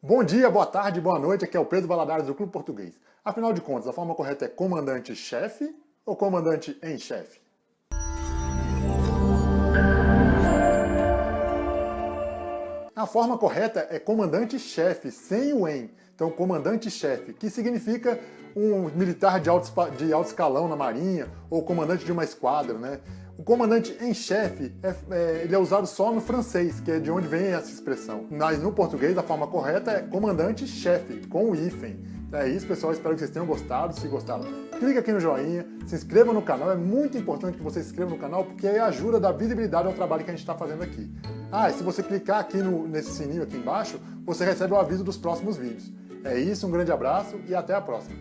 Bom dia, boa tarde, boa noite, aqui é o Pedro Valadares do Clube Português. Afinal de contas, a forma correta é comandante-chefe ou comandante em chefe? A forma correta é comandante-chefe, sem o em. Então, comandante-chefe, que significa um militar de alto, de alto escalão na marinha ou comandante de uma esquadra, né? O comandante em chefe é, é, ele é usado só no francês, que é de onde vem essa expressão. Mas no português a forma correta é comandante-chefe, com o hífen. É isso, pessoal. Espero que vocês tenham gostado. Se gostaram, clique aqui no joinha, se inscreva no canal. É muito importante que você se inscreva no canal, porque aí ajuda a dar visibilidade ao trabalho que a gente está fazendo aqui. Ah, e se você clicar aqui no, nesse sininho aqui embaixo, você recebe o aviso dos próximos vídeos. É isso, um grande abraço e até a próxima.